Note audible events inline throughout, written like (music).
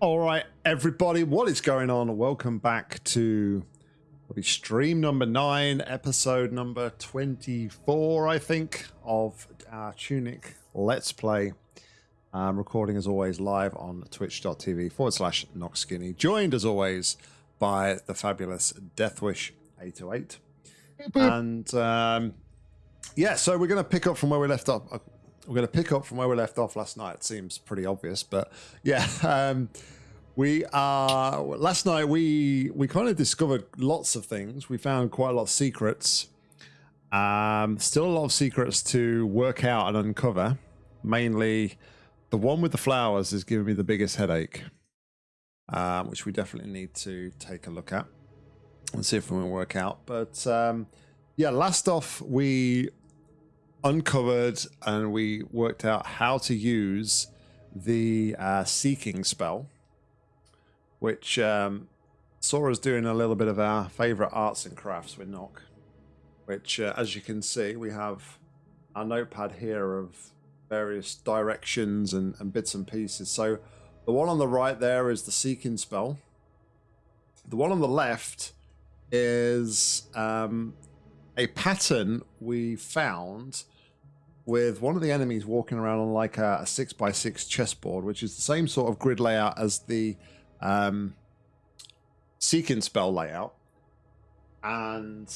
All right, everybody, what is going on? Welcome back to stream number nine, episode number 24, I think, of our Tunic Let's Play. Um, recording as always live on twitch.tv forward slash knockskinny. Joined as always by the fabulous Deathwish 808. And um, yeah, so we're going to pick up from where we left off. Uh, we're going to pick up from where we left off last night. It seems pretty obvious, but yeah. (laughs) Um, we are last night we we kind of discovered lots of things. We found quite a lot of secrets. Um, still a lot of secrets to work out and uncover. Mainly, the one with the flowers is giving me the biggest headache, um, which we definitely need to take a look at and see if we can work out. But um, yeah, last off we uncovered and we worked out how to use the uh, seeking spell which um, saw doing a little bit of our favourite arts and crafts with Nock, which, uh, as you can see, we have our notepad here of various directions and, and bits and pieces. So the one on the right there is the Seeking spell. The one on the left is um, a pattern we found with one of the enemies walking around on like a, a six by six chessboard, which is the same sort of grid layout as the um, Seeking spell layout. And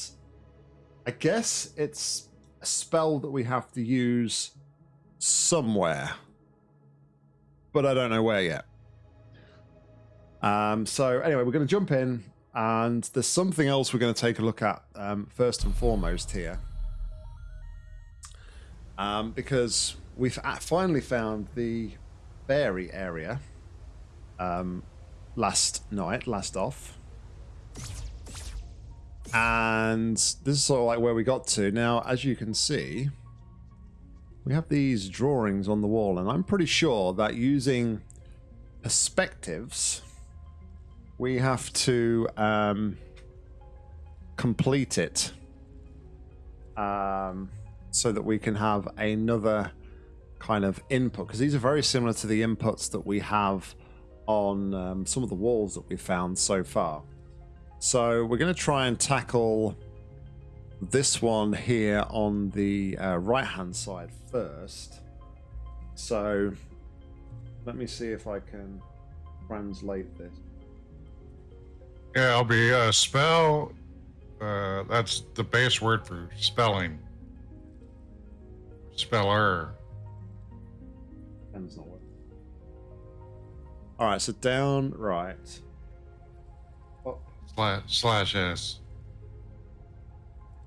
I guess it's a spell that we have to use somewhere. But I don't know where yet. Um, so anyway, we're going to jump in and there's something else we're going to take a look at um, first and foremost here. Um, because we've finally found the fairy area um, last night, last off. And this is sort of like where we got to. Now, as you can see, we have these drawings on the wall, and I'm pretty sure that using perspectives, we have to um, complete it um, so that we can have another kind of input, because these are very similar to the inputs that we have on um, some of the walls that we found so far. So we're going to try and tackle this one here on the uh, right hand side first. So let me see if I can translate this. Yeah, I'll be uh, spell. Uh, that's the base word for spelling. Speller. Pen's not all right, so down, right. Up. Slash, slash S.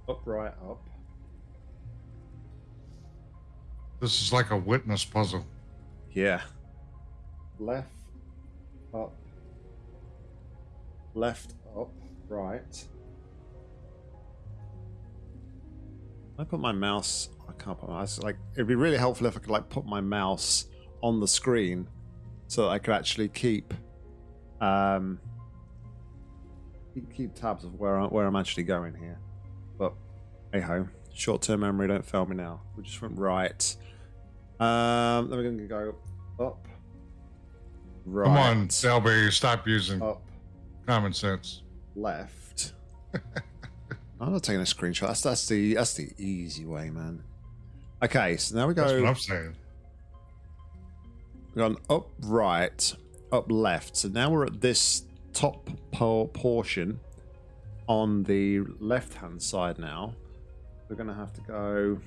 Up, right, up. This is like a witness puzzle. Yeah. Left, up. Left, up, right. I put my mouse. I can't put my mouse. Like it'd be really helpful if I could like put my mouse on the screen so that I could actually keep um, keep tabs of where I, where I'm actually going here. But hey ho, short term memory don't fail me now. We just went right. Um, then we're going to go up. Right. Come on, Selby, stop using up. common sense. Left. (laughs) I'm not taking a screenshot. That's, that's the that's the easy way, man. Okay, so now we go. That's what I'm saying. We've gone up right, up left. So now we're at this top portion on the left hand side now. We're going to have to go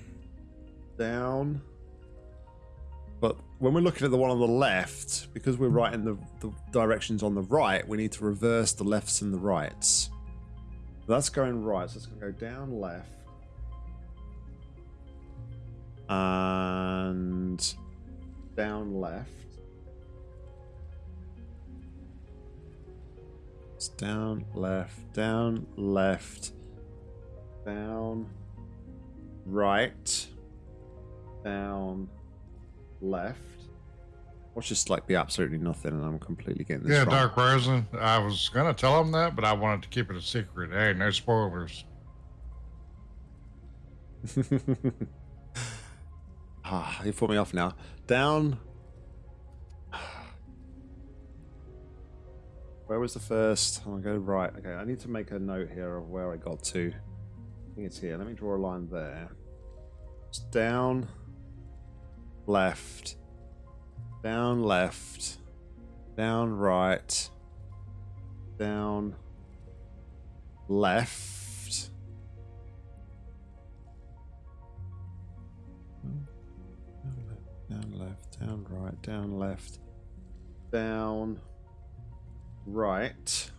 down. But when we're looking at the one on the left, because we're right in the, the directions on the right, we need to reverse the lefts and the rights. That's going right, so it's going to go down left. And down left. It's down, left, down, left, down, right, down, left. Watch just like be absolutely nothing, and I'm completely getting this. Yeah, wrong. Dark Risen. I was gonna tell him that, but I wanted to keep it a secret. Hey, no spoilers. (laughs) ah, you put me off now. Down, Where was the first? I'm gonna go right. Okay, I need to make a note here of where I got to. I think it's here. Let me draw a line there. It's down, left, down, left, down, right, down, left. Down left, down right, down left, down right.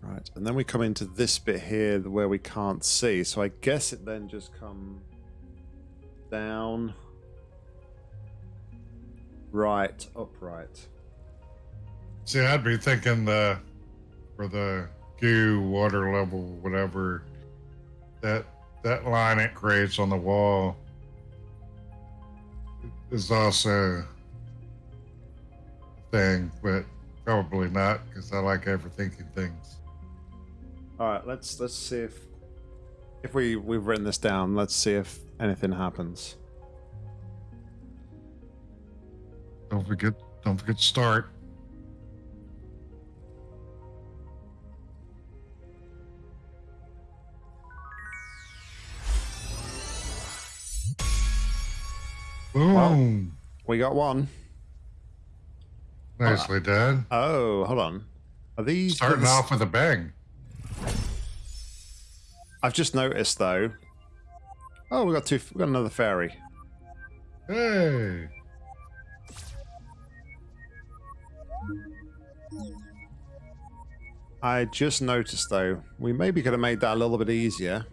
Right, and then we come into this bit here where we can't see. So I guess it then just come down, right, upright. See, I'd be thinking the for the goo water level, whatever that that line it creates on the wall is also a thing, but probably not because I like overthinking things. All right, let's let's see if if we we've written this down. Let's see if anything happens. Don't forget, don't forget to start. Boom! We got one. Nicely uh, done. Oh, hold on. Are these Starting off with a bang. I've just noticed though. Oh, we got two. We got another fairy. Hey! I just noticed though, we maybe could have made that a little bit easier.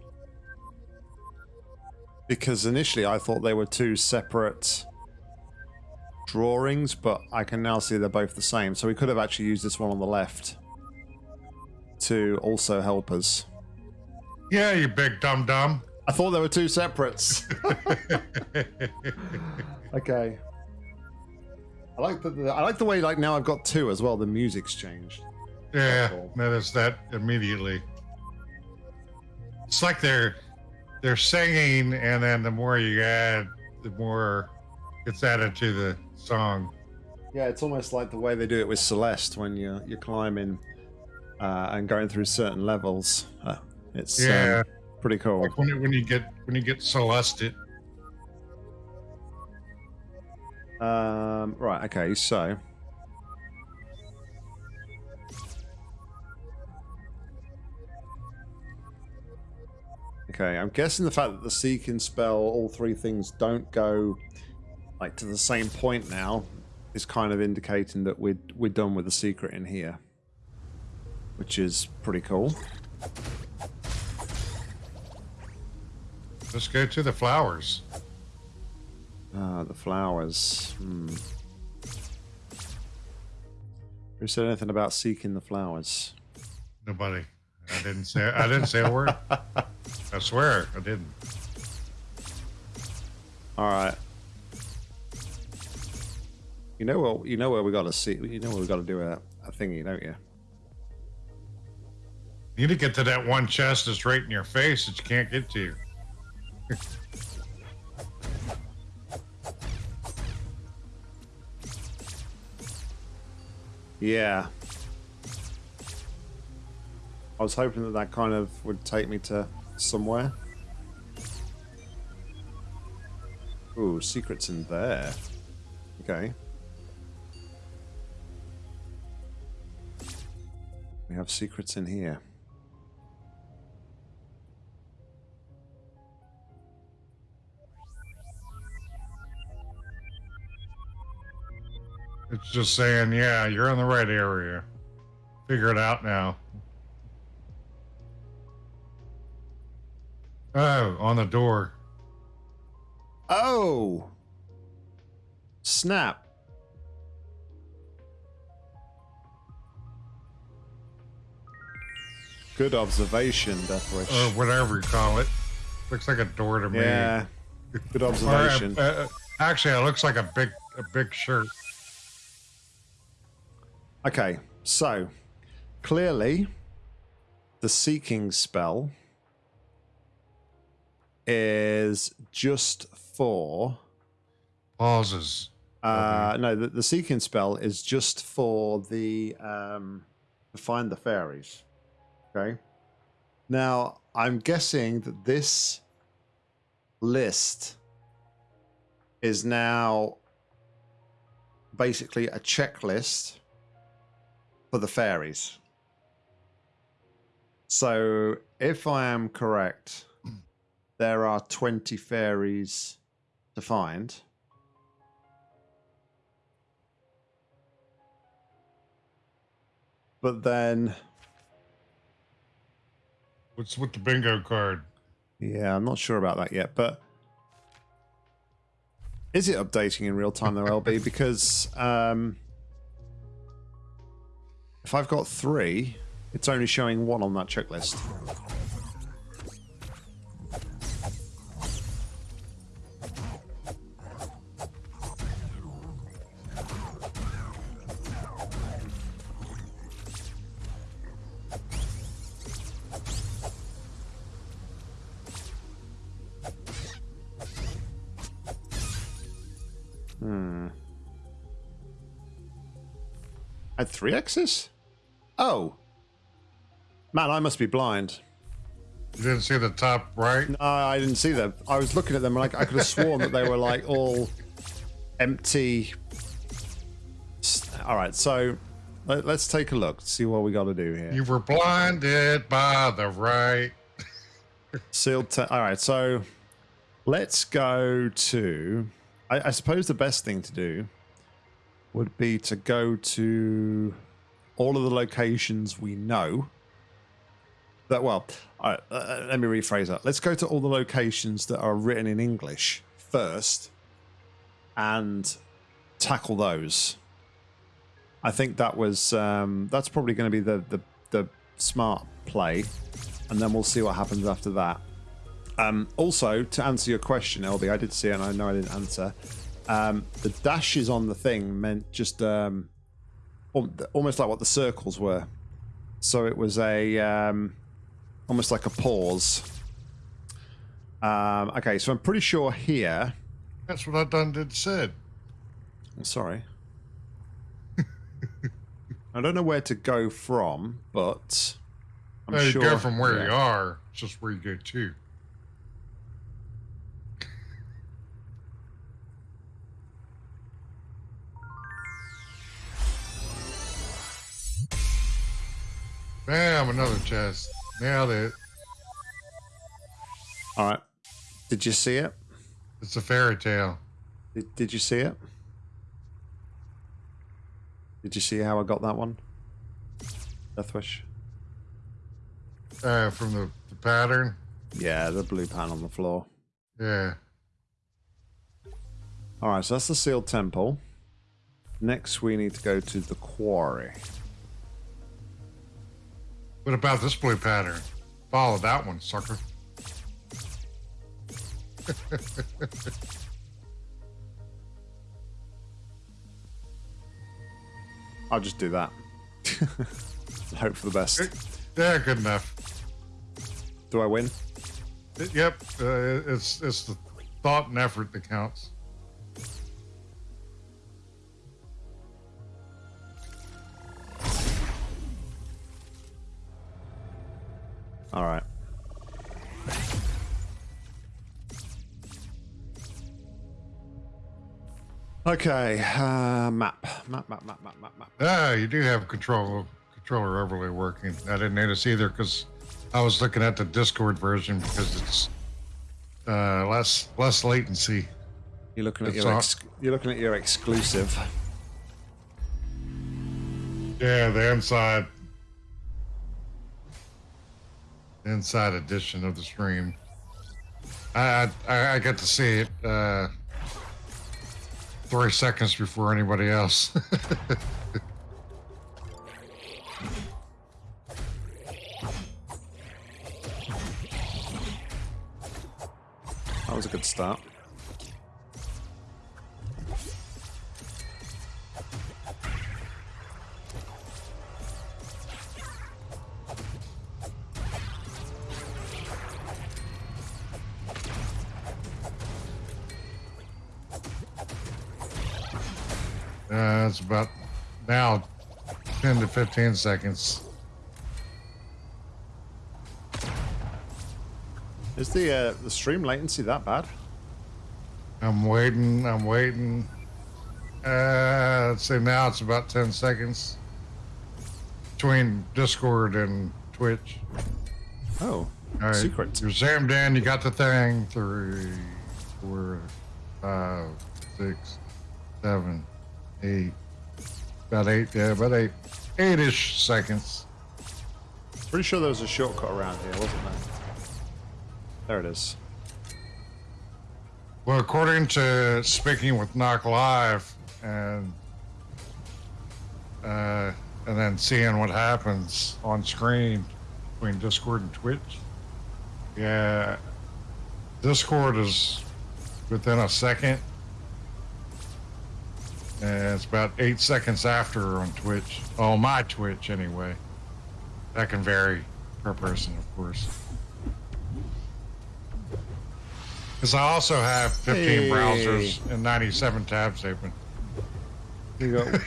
Because initially I thought they were two separate drawings, but I can now see they're both the same. So we could have actually used this one on the left to also help us. Yeah, you big dum dum. I thought there were two separates. (laughs) okay. I like the, the I like the way like now I've got two as well. The music's changed. Yeah, cool. notice that immediately. It's like they're they're singing, and then the more you add, the more it's added to the song. Yeah, it's almost like the way they do it with Celeste when you're you're climbing uh, and going through certain levels. Uh, it's Yeah, um, pretty cool. like when you, when you get when you get Celeste, Um, right. Okay. So. Okay, I'm guessing the fact that the seek and spell, all three things don't go like to the same point now, is kind of indicating that we're we're done with the secret in here, which is pretty cool. Let's go to the flowers. Ah, the flowers. Hmm. Who said anything about seeking the flowers? Nobody. I didn't say. I didn't say a word. I swear, I didn't. All right. You know what? You know where we got to see. You know where we got to do a, a thingy, don't you? You need to get to that one chest that's right in your face that you can't get to. (laughs) Yeah. I was hoping that that kind of would take me to somewhere. Ooh, secrets in there. Okay. We have secrets in here. It's just saying, yeah, you're in the right area. Figure it out now. Oh, on the door. Oh! Snap. Good observation, Deathwish. Or whatever you call it. Looks like a door to me. yeah. Good Or, uh, observation. uh, actually, it looks like a big, a big shirt. Okay, so clearly the seeking spell is just for Pauses. Uh, no, the, the seeking spell is just for the um, to find the fairies. Okay. Now I'm guessing that this list is now basically a checklist for the fairies. So if I am correct, there are 20 fairies to find. But then, What's with the bingo card? yeah, I'm not sure about that yet. But is it updating in real time though, LB? (laughs) Because um, if I've got three, it's only showing one on that checklist. Hmm. Three X's? Oh. Man, I must be blind. You didn't see the top right? No, I didn't see them. I was looking at them and I, I could have sworn that they were like all empty. All right, so let, us take a look, see what we got to do here. You were blinded by the right. Sealed. Te- all right, so let's go to. I, I suppose the best thing to do would be to go to all of the locations we know. That well, all right, uh, let me rephrase that. Let's go to all the locations that are written in English first, and tackle those. I think that was um, that's probably going to be the, the the smart play, and then we'll see what happens after that. Um, also, to answer your question, LB, I did see and I know I didn't answer. Um, the dashes on the thing meant just um, almost like what the circles were. So it was a um, almost like a pause. Um, okay, so I'm pretty sure here. That's what I done did said. I'm sorry. (laughs) I don't know where to go from, but I'm No, you sure. go from where yeah. you are, it's just where you go to. Bam, another chest. Nailed it. All right. Did you see it? It's a fairy tale. Did, did you see it? Did you see how I got that one? Deathwish? Uh, from the, the pattern. Yeah, the blue pan on the floor. Yeah. All right, so that's the sealed temple. Next, we need to go to the quarry. What about this blue pattern? Follow that one, sucker. (laughs) I'll just do that. (laughs) Hope for the best. Yeah, good enough. Do I win? It- yep, uh, it's it's the thought and effort that counts. Okay, uh, map. Map, map, map, map, map, map. Ah, you do have control controller overlay working. I didn't notice either because I was looking at the Discord version because it's uh, less less latency. You're looking at It's your ex- you're looking at your exclusive. Yeah, the inside inside edition of the stream. I I, I got to see it uh, three seconds before anybody else. (laughs) That was a good start. Uh, it's about now 10 to 15 seconds. Is the uh, the stream latency that bad? I'm waiting. I'm waiting. Uh, let's say now it's about 10 seconds between Discord and Twitch. Oh, All right. secret. You're zammed in. You got the thing. Three, four, five, six, seven, eight. About eight. Yeah, about eight. Eight-ish seconds. Pretty sure there was a shortcut around here, wasn't there? There it is. Well, according to speaking with Knock Live and uh, and then seeing what happens on screen between Discord and Twitch, yeah, Discord is within a second, it's about eight seconds after on Twitch. Oh, my Twitch anyway. That can vary per person, of course. Because I also have 15 Hey. browsers and 97 tabs open. We got (laughs)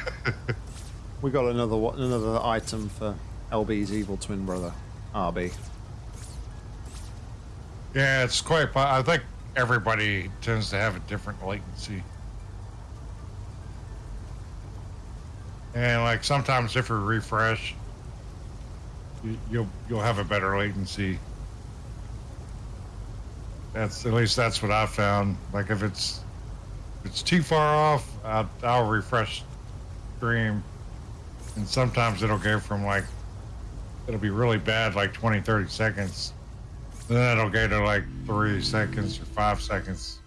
we got another another item for LB's evil twin brother, RB. Yeah, it's quite. I think everybody tends to have a different latency. And like sometimes if we refresh, you, you'll you'll have a better latency. That's at least that's what I found. Like if it's if it's too far off, I'll, I'll refresh stream, and sometimes it'll go from like it'll be really bad, like 20, 30 seconds. Then it'll go to like three seconds or five seconds.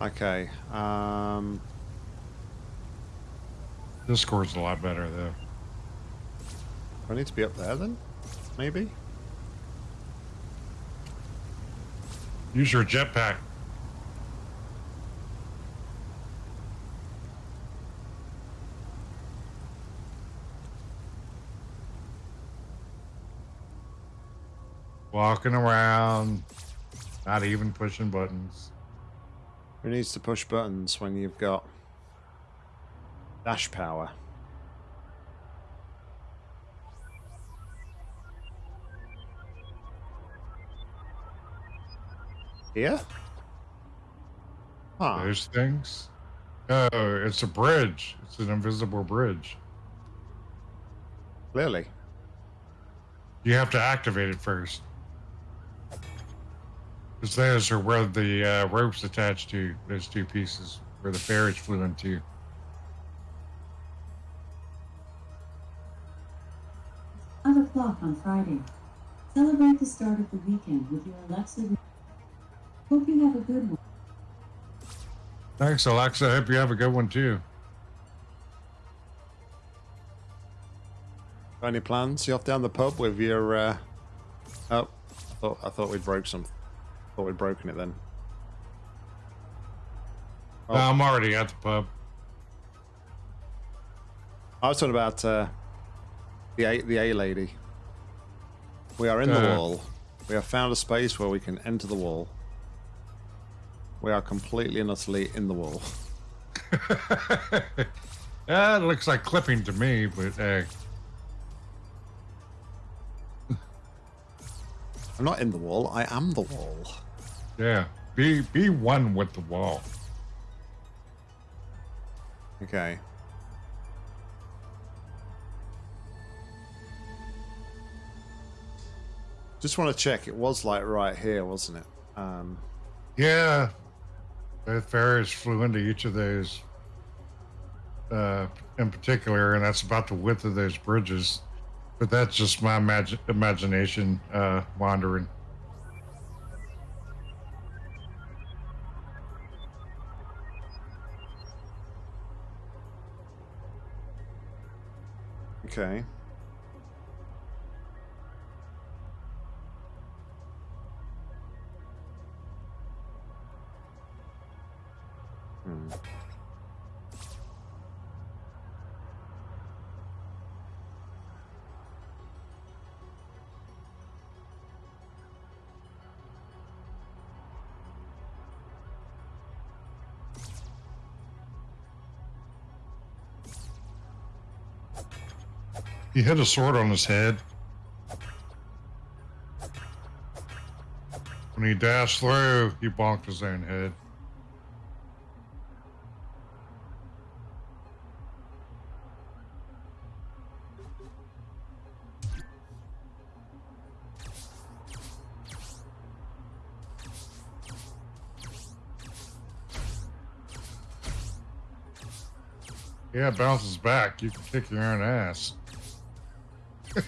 Okay. Um, Discord's a lot better though. I need to be up there then, maybe. Use your jetpack. Walking around, not even pushing buttons. Who needs to push buttons when you've got dash power? Here? Huh. Those things. Oh, it's a bridge. It's an invisible bridge. Clearly. You have to activate it first. Because those are where the uh, ropes attached to those two pieces, where the fairies flew into. Five o'clock on Friday. Celebrate the start of the weekend with your Alexa. Hope you have a good one. Thanks, Alexa. I hope you have a good one too. Any plans? You off down the pub with your? Uh... Oh, I thought I thought we'd broke some. Thought we'd broken it then. Oh. No, I'm already at the pub. I was talking about uh, the A the A lady. We are in the Uh. wall. We have found a space where we can enter the wall. We are completely and utterly in the wall. (laughs) yeah, it looks like clipping to me, but hey, I'm not in the wall. I am the wall. yeah, be be one with the wall. Okay. Just want to check. It was like right here, wasn't it? Um, Yeah, both fairies flew into each of those uh, in particular, and that's about the width of those bridges. But that's just my imagi- imagination uh, wandering. okay. He had a sword on his head. When he dashed through, he bonked his own head. Yeah, bounces back. You can kick your own ass. (laughs)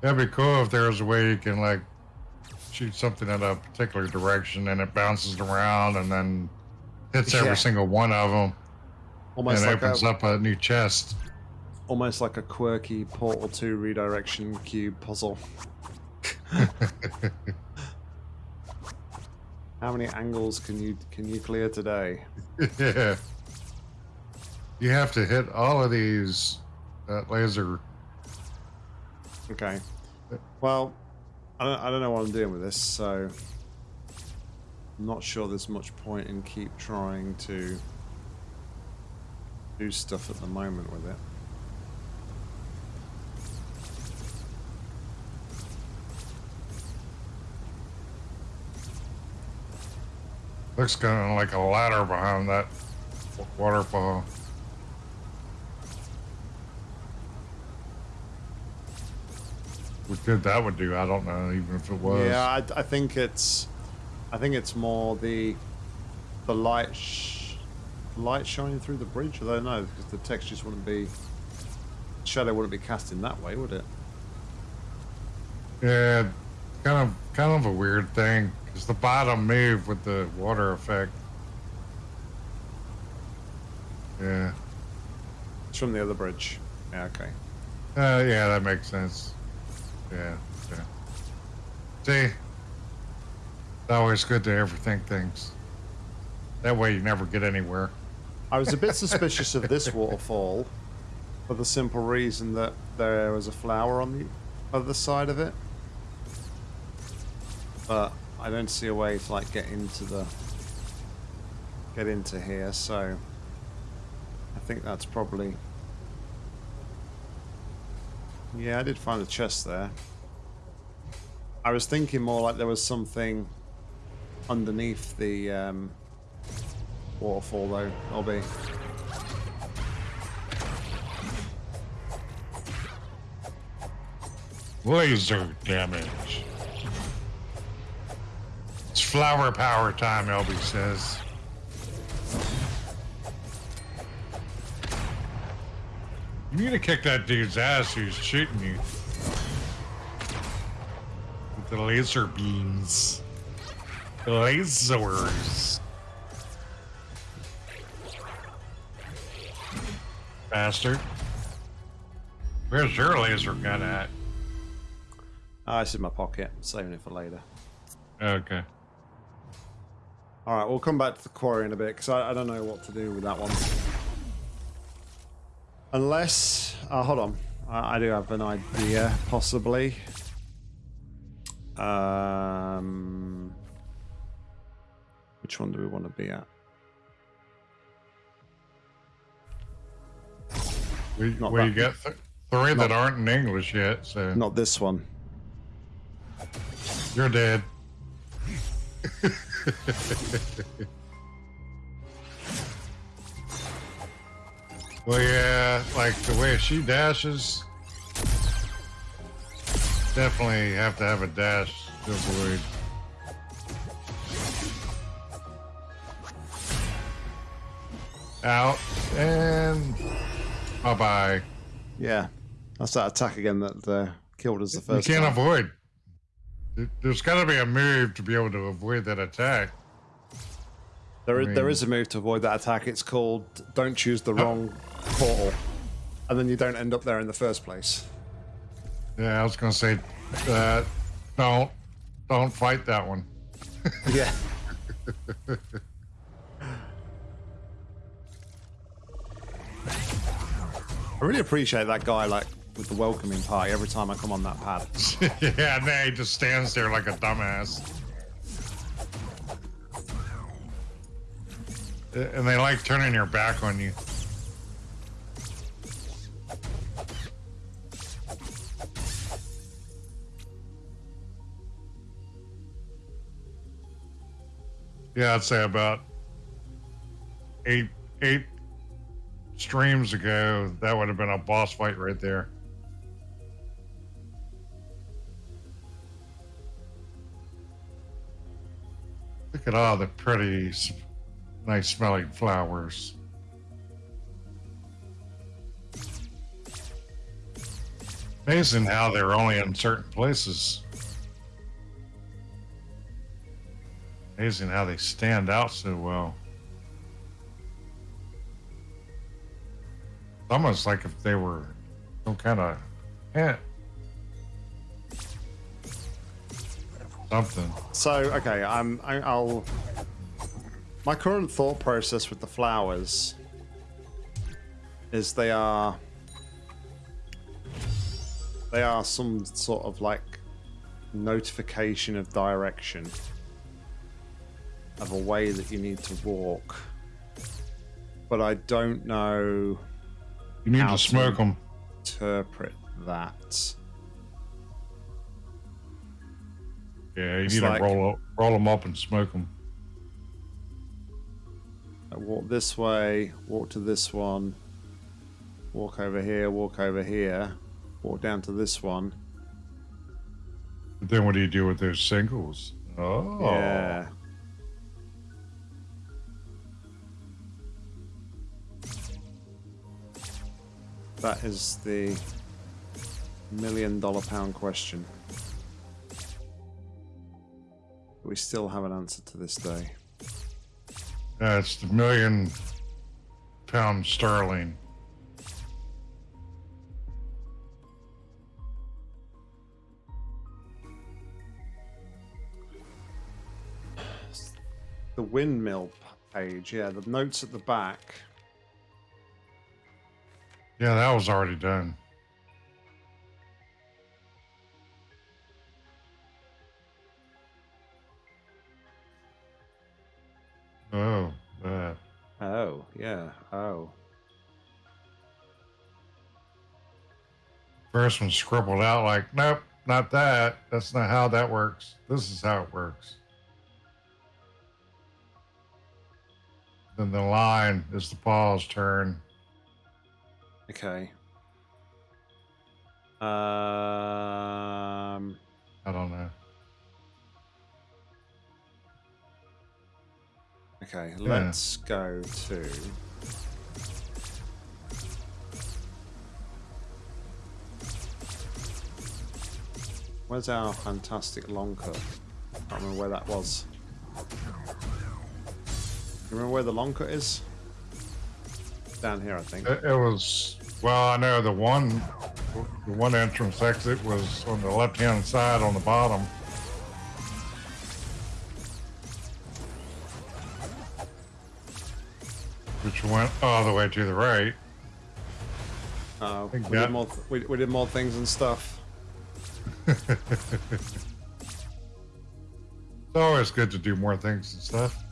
That'd be cool if there was a way you can like shoot something in a particular direction and it bounces around and then hits Yeah. every single one of them Almost and like opens a, up a new chest. almost like a quirky Portal 2 redirection cube puzzle. (laughs) How many angles can you can you clear today? (laughs) yeah. You have to hit all of these uh, laser. Okay. Well, I don't, I don't know what I'm doing with this, so I'm not sure there's much point in keep trying to do stuff at the moment with it. Looks kind of like a ladder behind that waterfall. What good that would do, I don't know, even if it was. Yeah, I, I think it's, I think it's more the, the light, sh- light shining through the bridge. I don't know because the textures wouldn't be, shadow wouldn't be casting that way, would it? Yeah, kind of, kind of a weird thing because the bottom moved with the water effect. Yeah, It's from the other bridge. Yeah, okay. uh, yeah, that makes sense. Yeah, yeah. See, it's always good to overthink things. That way, you never get anywhere. I was a bit (laughs) suspicious of this waterfall for the simple reason that there was a flower on the other side of it. But I don't see a way to like get into the get into here, so I think that's probably Yeah, I did find a chest there. I was thinking more like there was something underneath the um, waterfall though, I'll. Laser damage. It's flower power time, Elby says. You need to kick that dude's ass who's shooting you. With the laser beams. Lasers. Bastard. Where's your laser gun at? Ah, it's in my pocket. I'm saving it for later. Okay. All right, we'll come back to the quarry in a bit because I, I don't know what to do with that one. Unless, uh, hold on, I, I do have an idea, possibly. Um, which one do we want to be at? We, Not we got th- three that aren't in English yet, so Not this one. you're dead. (laughs) well, yeah, like the way she dashes, definitely have to have a dash to avoid. Out and bye bye. Yeah, that's that attack again that uh, killed us the first. You can't time. avoid. There- There's got to be a move to be able to avoid that attack. There I there mean- is a move to avoid that attack. It's called "Don't choose the wrong portal," and then you don't end up there in the first place. Yeah, I was gonna say, uh, don't, don't fight that one. (laughs) Yeah. I really appreciate that guy, like with the welcoming party. Every time I come on that pad, (laughs) yeah, and then he just stands there like a dumbass. and they like turning your back on you. Yeah, I'd say about eight eight streams ago, that would have been a boss fight right there. Look at all the pretty, nice smelling flowers. Amazing how they're only in certain places. Amazing how they stand out so well. It's almost like if they were some kind of eh, ant. Something. So okay, I'm. I, I'll. My current thought process with the flowers is they are they are some sort of like notification of direction of a way that you need to walk. But I don't know You need How to smoke to- them. interpret that. Yeah, you It's need like- to roll up, roll them up and smoke them. I walk this way, walk to this one, walk over here, walk over here, walk down to this one. But then what do you do with those singles? Oh, Yeah. That is the million dollar pound question. We still have an answer to this day. It's the million pound sterling. The windmill page, yeah, the notes at the back. Yeah, that was already done. Oh, that. Oh, yeah, oh. First one scribbled out like, nope, not that. That's not how that works. This is how it works. Then the line is the pause turn. Okay. Um, I don't know. okay, let's go to. Where's our fantastic long cut? I can't remember where that was. You remember where the long cut is? Down here, I think. It, it was well. I know the one, the one entrance exit was on the left hand side on the bottom. Which went all the way to the right. Uh, we, did more we, we did more things and stuff. (laughs) It's always good to do more things and stuff.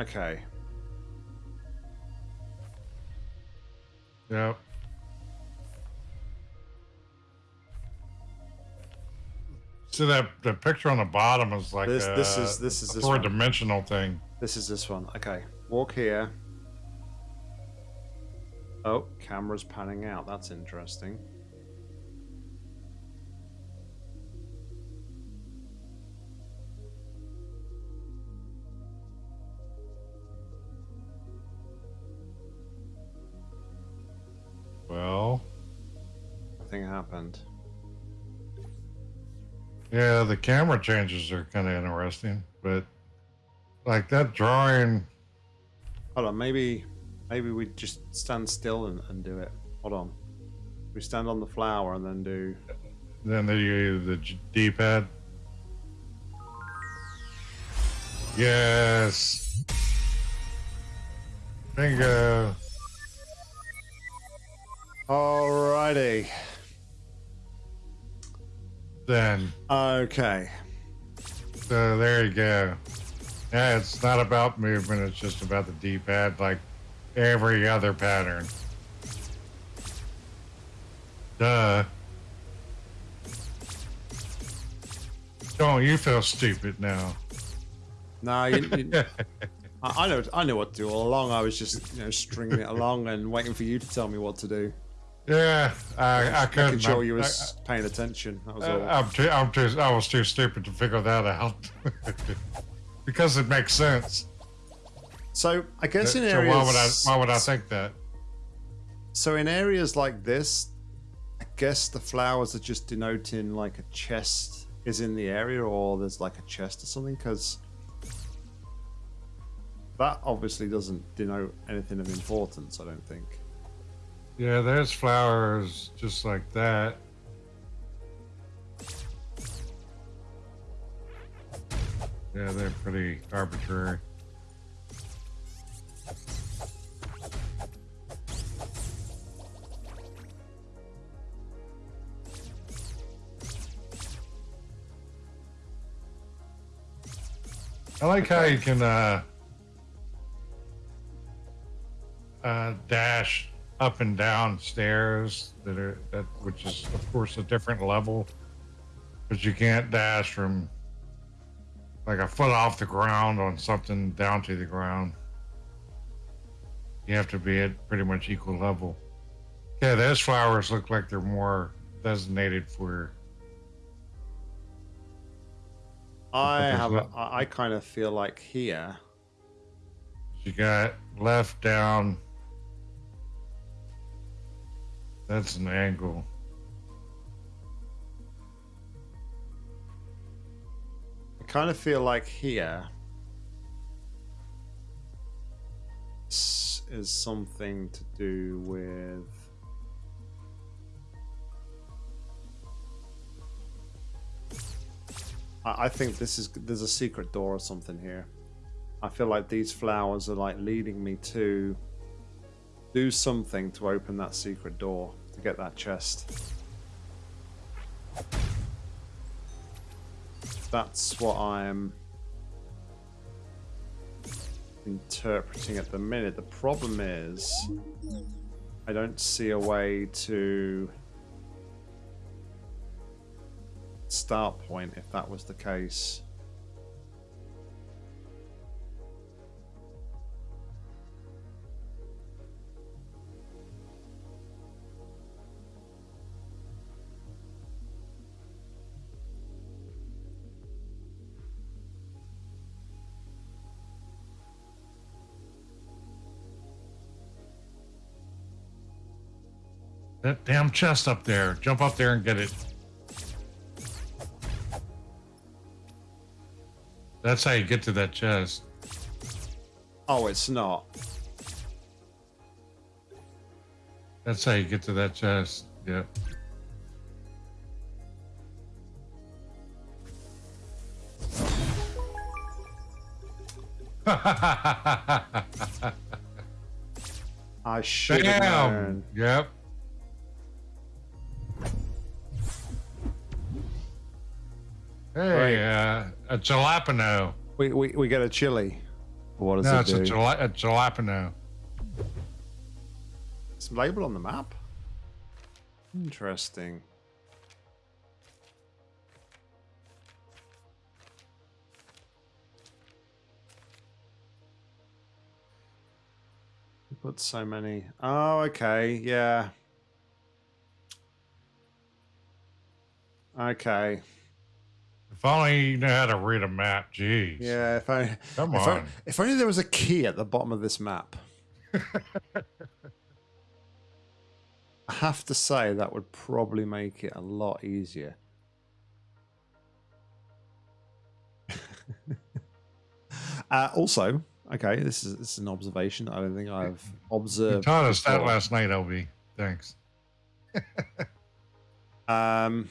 Okay. Yep. See that the picture on the bottom is like This- a, this is- this is a this four-dimensional thing. This is this one. Okay. Walk here. Oh, camera's panning out. That's interesting. Nothing happened. yeah, the camera changes are kind of interesting, but like that drawing, Hold on, maybe maybe we just stand still and, and do it. Hold on. We stand on the flower and then do then the the D-pad. Yes. Bingo. Alrighty. Then, Okay. so there you go. Yeah, it's not about movement, it's just about the D-pad like every other pattern. Duh. Don't you feel stupid now? No, you, you, (laughs) I, I know. I know what to do all along. I was just, you know, stringing it along and waiting for you to tell me what to do. Yeah, I, I couldn't. I- you I- was paying attention. That was I, all. I'm too, I'm too, I was too stupid to figure that out. (laughs) because it makes sense. So I guess uh, in so areas. why would I, why would I think that? So in areas like this, I guess the flowers are just denoting like a chest is in the area, or there's like a chest or something. Because that obviously doesn't denote anything of importance. I don't think. Yeah, there's flowers just like that. Yeah, they're pretty arbitrary. I like how you can uh, uh, dash up and down stairs that are that which is of course a different level, but you can't dash from like a foot off the ground on something down to the ground. You have to be at pretty much equal level. Yeah, those flowers look like they're more designated for. I have. A, I kind of feel like here. You got left down. That's an angle. I kind of feel like here is something to do with. I think this is there's a secret door or something here. I feel like these flowers are like leading me to do something to open that secret door to get that chest. That's what I'm interpreting at the minute. The problem is I don't see a way to start point if that was the case. That damn chest up there. Jump up there and get it. That's how you get to that chest. Oh, it's not. That's how you get to that chest. Yep. (laughs) I should have known. Yep. Hey, uh, a jalapeno. We, we, we get a chili. What does No, it it's do? a, jala- a jalapeno. It's labeled on the map. Interesting. We put so many. Oh, okay. Yeah. Okay. If only you know how to read a map. Jeez. Yeah. If I, Come if, I, on. if only there was a key at the bottom of this map. (laughs) I have to say that would probably make it a lot easier. (laughs) uh, also, okay, this is this is an observation. I don't think I've You observed. taught us that last night, LB. Thanks. (laughs) Um,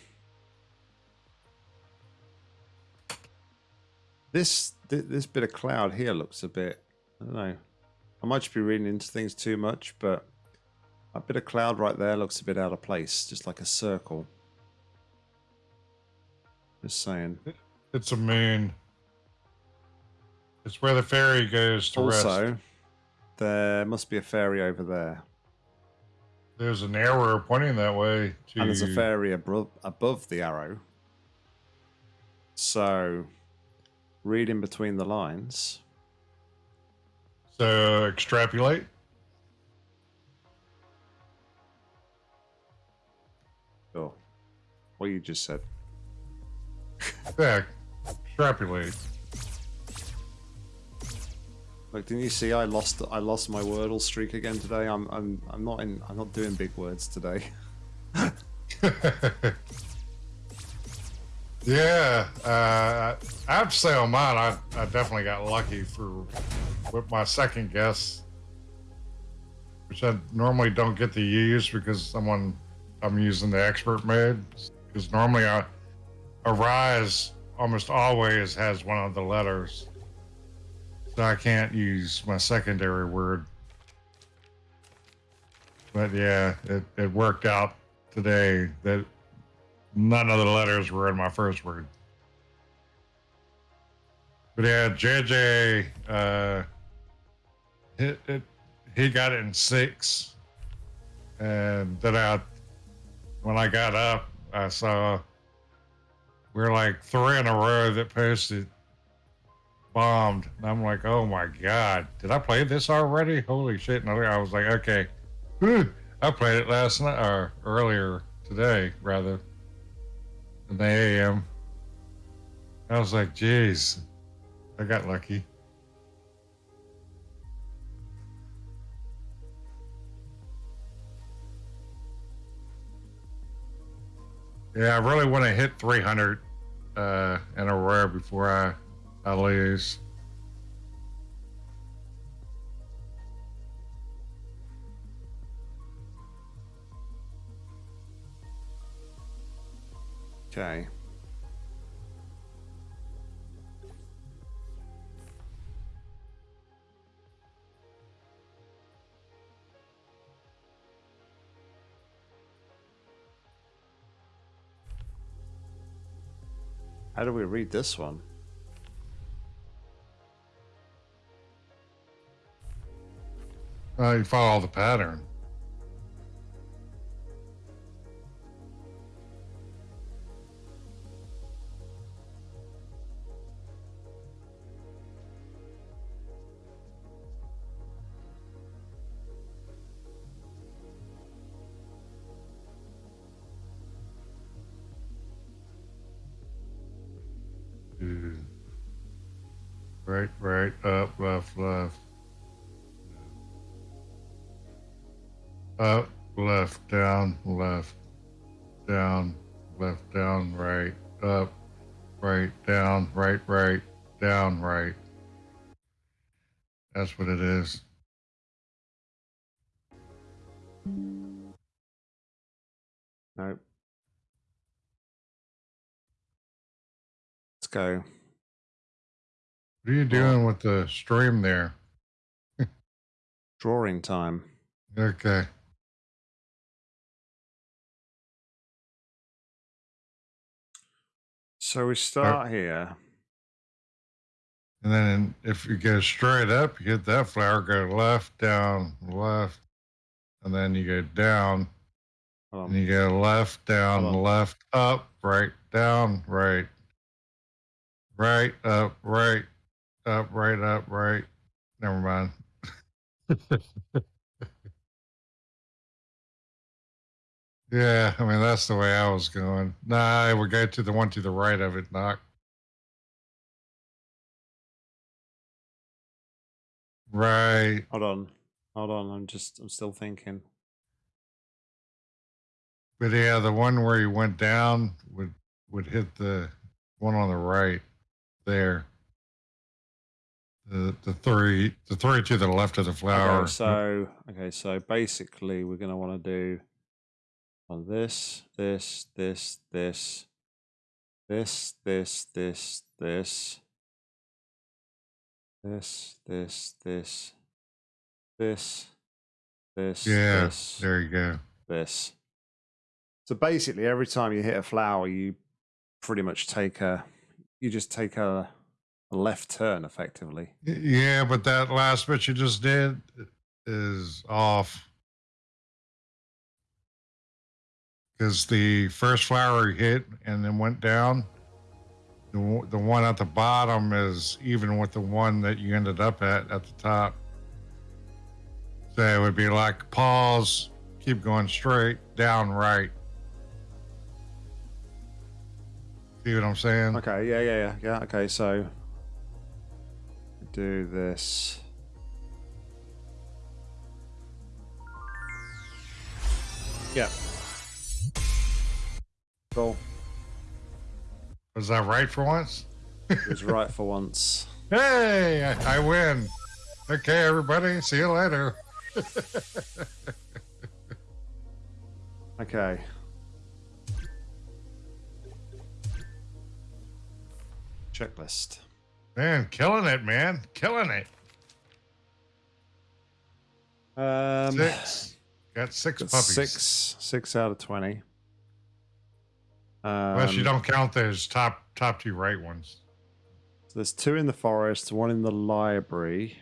this thi- this bit of cloud here looks a bit. I don't know. I might just be reading into things too much, but a bit of cloud right there looks a bit out of place, just like a circle. Just saying. It's a moon. It's where the fairy goes to Also, rest. there must be a fairy over there. There's an arrow pointing that way to And there's a fairy above, above the arrow. So, reading between the lines. So extrapolate. Oh, what you just said. Yeah, extrapolate. Look, didn't you see? I lost. I lost my Wordle streak again today. I'm. I'm. I'm not in. I'm not doing big words today. (laughs) yeah, uh, I have to say on mine, I, I definitely got lucky for with my second guess, which I normally don't get to use because someone I'm using the expert mode. Because normally I, a rise almost always has one of the letters, so I can't use my secondary word. But yeah, it, it worked out today that none of the letters were in my first word. But yeah, JJ, uh, it, it, he got it in six. And then I, when I got up, I saw we're like three in a row that posted bombed. And I'm like, oh my God, did I play this already? Holy shit. And I was like, okay, I played it last night or earlier today, rather, in the AM. I was like, geez, I got lucky. Yeah, I really want to hit 300 uh, in a row before I, I lose. Okay. How do we read this one? Uh, you follow the pattern. Right, right, up, left, left. Up, left, down, left, down, left, down, right, up, right, down, right, right, down, right. That's what it is. Nope. Let's go. What are you doing with the stream there? Drawing time. Okay. So we start here. And then if you go straight up, you hit that flower, go left, down, left, and then you go down, Hold and you go left, down, on. left, up, right, down, right, right, up, right, up, right, up, right. Never mind. (laughs) yeah, I mean that's the way I was going. Nah, I would go to the one to the right of it, not right. Hold on. Hold on. I'm just, I'm still thinking. But yeah, the one where he went down would would hit the one on the right there. The the three the three to the left of the flower. Okay, so, okay, so basically we're going to want to do on this, this, this, this, this, this, this, this, this, this, this, this, this, Yeah, this, there you go. this. So basically, every time you hit a flower, you pretty much take a, you just take a, a left turn effectively. Yeah, but that last bit you just did is off. Because the first flower hit and then went down, the, one- the one at the bottom is even with the one that you ended up at at the top. So it would be like pause, keep going straight, down, right. See what I'm saying? Okay, yeah, yeah, yeah, yeah. Okay, so do this. Yeah. Cool. Was that right for once? It was right for once. (laughs) Hey, I, I win. Okay, everybody. See you later. (laughs) Okay. Checklist. Man, killing it, man. Killing it. Um, Six. Got six puppies. six, six out of twenty. Um, Unless you don't count those top top two right ones. So there's two in the forest, one in the library.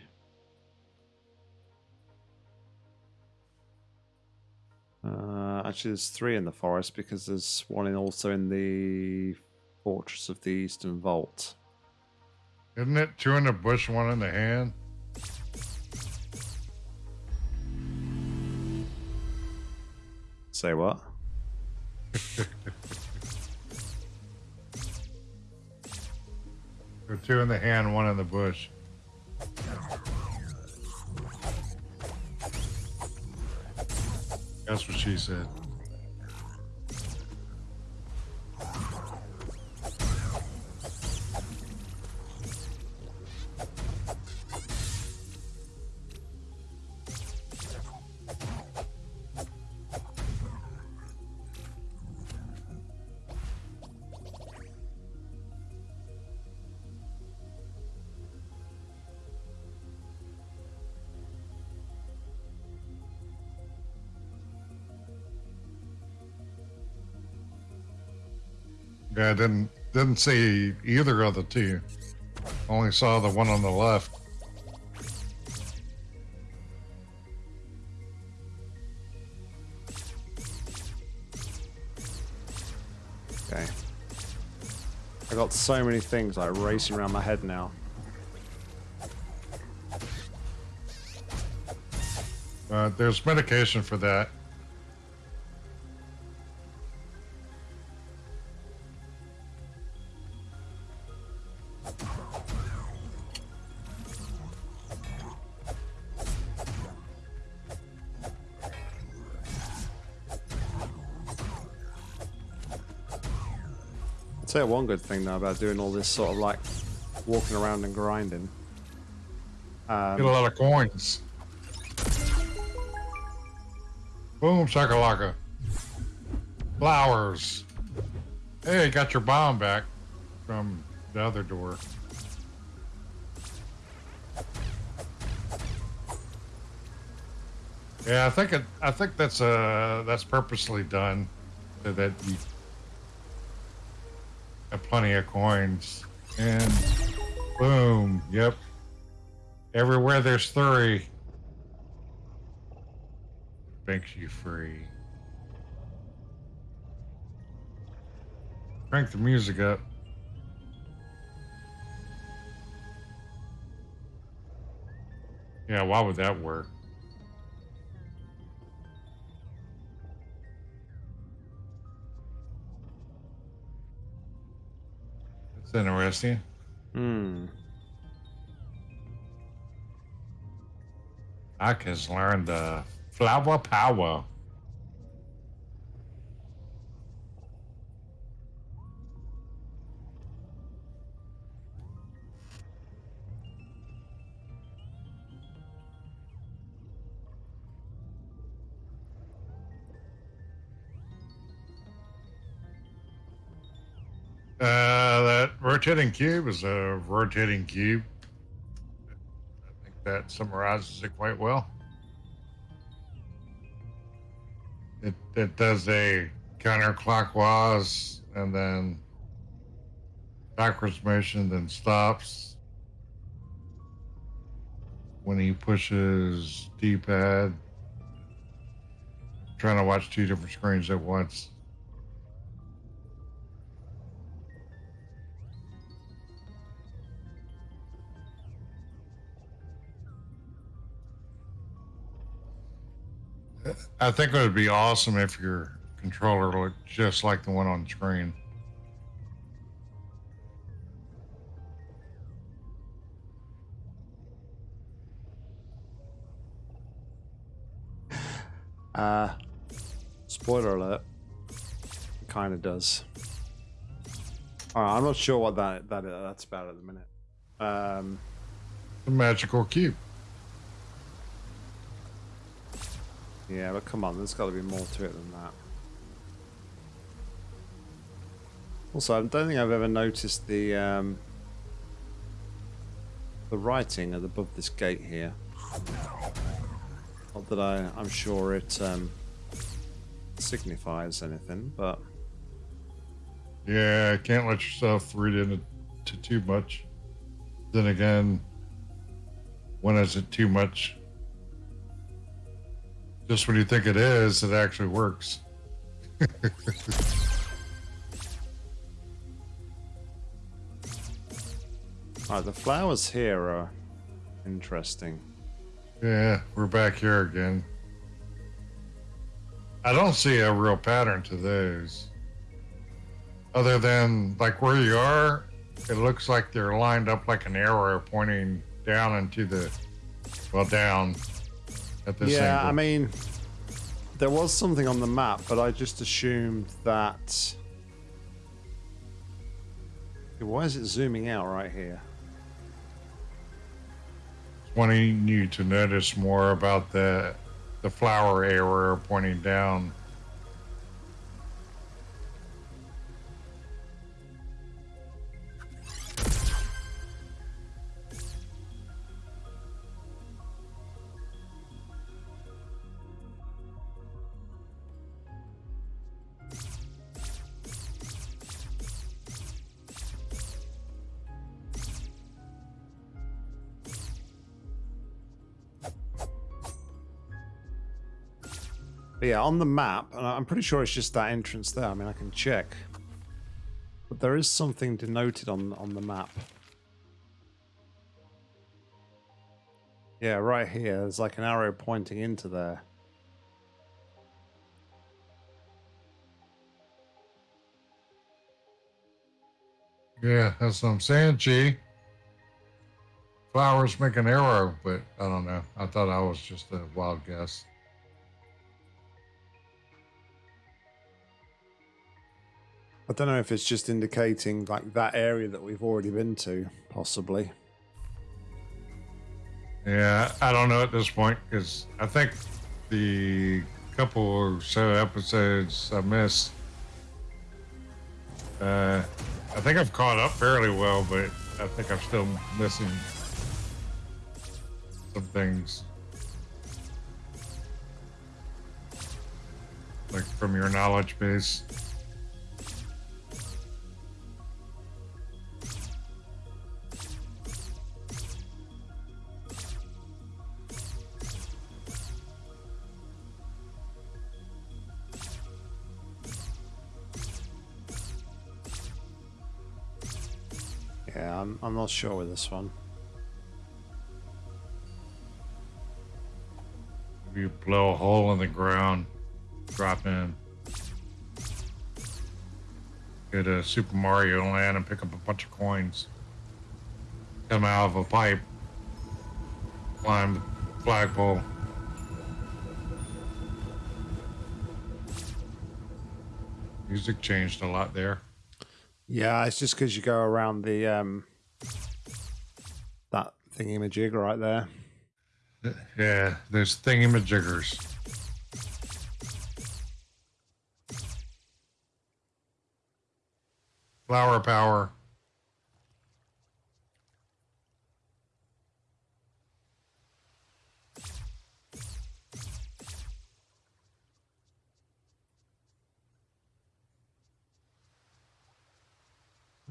Uh, actually, there's three in the forest because there's one in also in the Fortress of the Eastern Vault. Isn't it two in the bush, one in the hand? Say what? Two in the hand, one in the bush. That's what she said. I didn't didn't see either of the two. Only saw the one on the left. Okay. I got so many things like racing around my head now. Uh, there's medication for that. Tell you one good thing though about doing all this sort of like walking around and grinding. Um, Get a lot of coins. Boom, shakalaka. Flowers. Hey, got your bomb back from the other door. Yeah, I think it. I think that's uh that's purposely done so that you plenty of coins. And boom, yep. Everywhere there's three makes you free. Crank the music up. Yeah, why would that work? That's interesting. hmm. I can learn the flower power. Uh, that rotating cube is a rotating cube. I think that summarizes it quite well. It, it does a counterclockwise and then backwards motion, then stops. When he pushes D pad, trying to watch two different screens at once. I think it would be awesome if your controller looked just like the one on the screen. Uh, spoiler alert. It kind of does. Alright, I'm not sure what that, that that's about at the minute. Um, The magical cube. Yeah, but come on, there's got to be more to it than that. Also, I don't think I've ever noticed the um, the writing above this gate here. Not that I, I'm sure it um, signifies anything, but Yeah, can't let yourself read into too much. Then again, when is it too much? Just when you think it is, it actually works. Alright, (laughs) oh, the flowers here are interesting. Yeah, we're back here again. I don't see a real pattern to those. Other than like where you are, it looks like they're lined up like an arrow pointing down into the well down at this yeah, angle. I mean, there was something on the map, but I just assumed that. Why is it zooming out right here? wanting you to notice more about the the flower area pointing down. But yeah, on the map, and I'm pretty sure it's just that entrance there. I mean, I can check. But there is something denoted on on the map. Yeah, right here. There's like an arrow pointing into there. Yeah, that's what I'm saying, G. Flowers make an arrow, but I don't know. I thought I was just a wild guess. I don't know if it's just indicating like that area that we've already been to, possibly. Yeah, I don't know at this point because I think the couple or so episodes I missed, uh, I think I've caught up fairly well, but I think I'm still missing some things. Like from your knowledge base. I'm, not sure with this one. You blow a hole in the ground, drop in. Get a Super Mario Land and pick up a bunch of coins. Come out of a pipe, climb the flagpole. Music changed a lot there. Yeah, it's just because you go around the um thingamajig right there. Yeah, there's thingamajiggers. Flower power.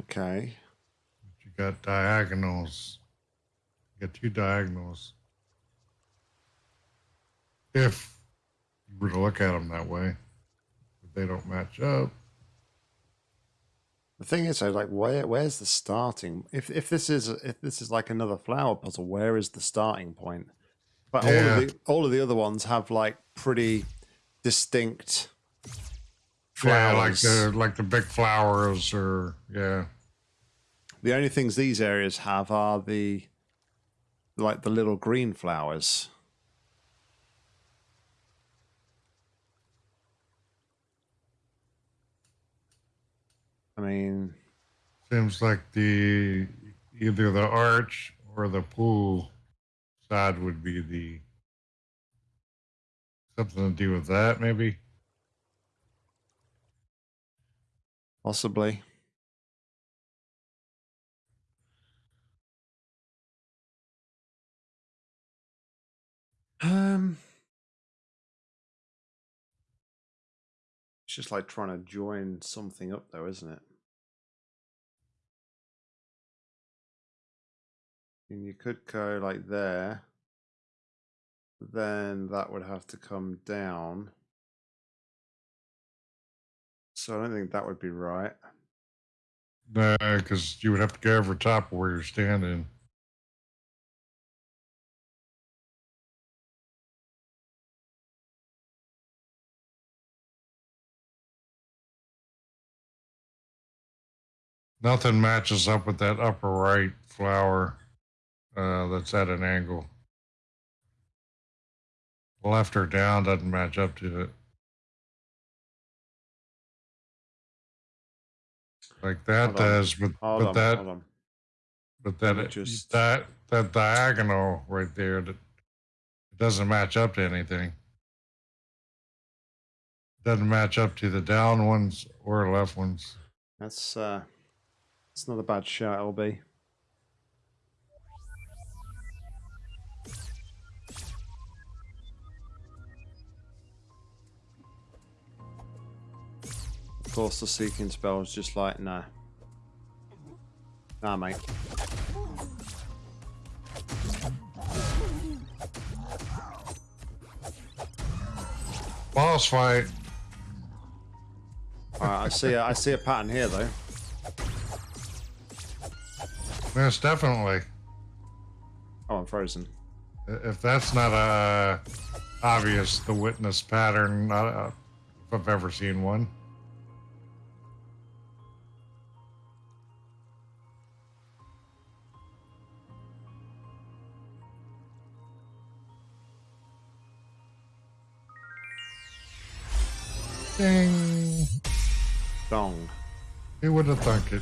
Okay. But you got diagonals. You got two diagonals. If you were to look at them that way, but they don't match up. The thing is, though, like, where where's the starting? If if this is if this is like another flower puzzle, where is the starting point? But all of the all of the other ones have like pretty distinct Yeah, like the like the big flowers or yeah. The only things these areas have are the like the little green flowers. I mean, Seems like the either the arch or the pool side would be the something to do with that maybe. possibly. Um, it's just like trying to join something up, though, isn't it? And you could go like there. Then that would have to come down. So I don't think that would be right. No, because you would have to go over top of where you're standing. Nothing matches up with that upper right flower uh, that's at an angle. Left or down doesn't match up to it. Like that does, but, but on, that but that it- just- that that diagonal right there that it doesn't match up to anything. Doesn't match up to the down ones or left ones. That's uh, it's not a bad shot, LB. Of course, the seeking spell is just like nah, nah, mate. Boss fight. All right, I see, a, I see a pattern here though. Yes, definitely. Oh, I'm frozen. If that's not uh, obvious, the witness pattern, uh, if I've ever seen one. Ding. Dong. Who would have thunk it?